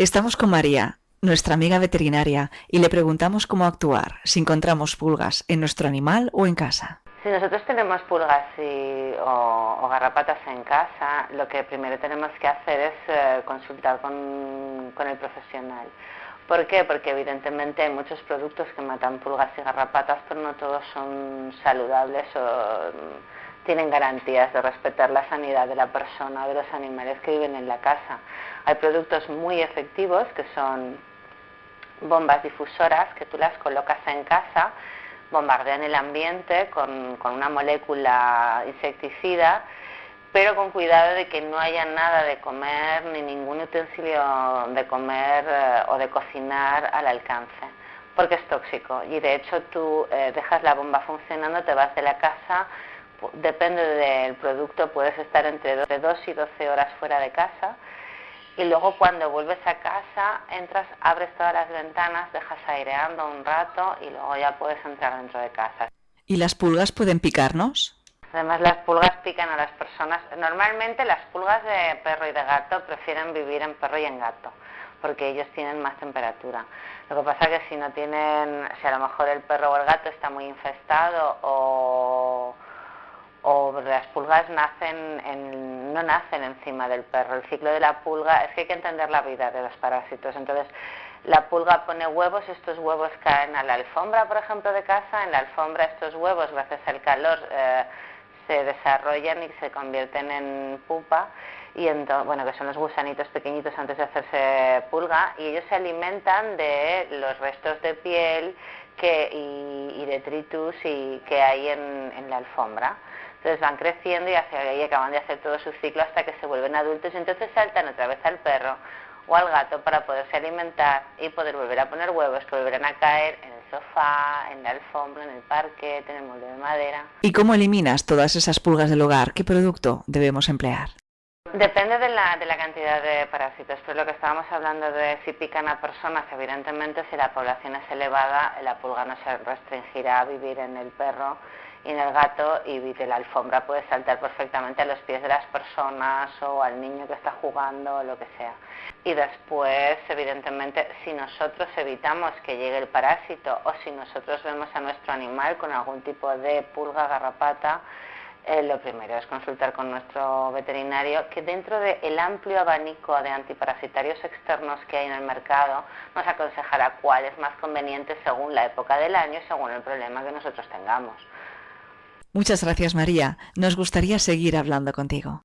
Estamos con María, nuestra amiga veterinaria, y le preguntamos cómo actuar si encontramos pulgas en nuestro animal o en casa. Si nosotros tenemos pulgas o, garrapatas en casa, lo que primero tenemos que hacer es eh, consultar con, con el profesional. ¿Por qué? Porque evidentemente hay muchos productos que matan pulgas y garrapatas, pero no todos son saludables o tienen garantías de respetar la sanidad de la persona o de los animales que viven en la casa. Hay productos muy efectivos que son bombas difusoras que tú las colocas en casa, bombardean el ambiente con, una molécula insecticida, pero con cuidado de que no haya nada de comer ni ningún utensilio de comer eh, o de cocinar al alcance, porque es tóxico. Y de hecho tú eh, dejas la bomba funcionando, te vas de la casa, depende del producto, puedes estar entre 2 y 12 horas fuera de casa y luego cuando vuelves a casa entras, abres todas las ventanas, dejas aireando un rato y luego ya puedes entrar dentro de casa. ¿Y las pulgas pueden picarnos? Además las pulgas pican a las personas. Normalmente las pulgas de perro y de gato prefieren vivir en perro y en gato porque ellos tienen más temperatura. Lo que pasa es que si no tienen, si a lo mejor el perro o el gato está muy infestado o o las pulgas nacen no nacen encima del perro. El ciclo de la pulga es que hay que entender la vida de los parásitos. Entonces, la pulga pone huevos, estos huevos caen a la alfombra, por ejemplo, de casa. En la alfombra estos huevos, gracias al calor, eh, se desarrollan y se convierten en pupa y bueno que son los gusanitos pequeñitos antes de hacerse pulga y ellos se alimentan de los restos de piel que, y, detritus y, que hay en la alfombra. Entonces van creciendo y, hacia, ahí acaban de hacer todo su ciclo hasta que se vuelven adultos y entonces saltan otra vez al perro o al gato para poderse alimentar y poder volver a poner huevos que volverán a caer en el sofá, en la alfombra, en el parque, en el molde de madera. ¿Y cómo eliminas todas esas pulgas del hogar? ¿Qué producto debemos emplear? Depende de la, de la cantidad de parásitos, pero lo que estábamos hablando de si pican a personas, evidentemente si la población es elevada, la pulga no se restringirá a vivir en el perro y en el gato y de la alfombra puede saltar perfectamente a los pies de las personas o al niño que está jugando o lo que sea. Y después, evidentemente, si nosotros evitamos que llegue el parásito o si nosotros vemos a nuestro animal con algún tipo de pulga, garrapata, eh, lo primero es consultar con nuestro veterinario que dentro del amplio abanico de antiparasitarios externos que hay en el mercado nos aconsejará cuál es más conveniente según la época del año y según el problema que nosotros tengamos. Muchas gracias María. Nos gustaría seguir hablando contigo.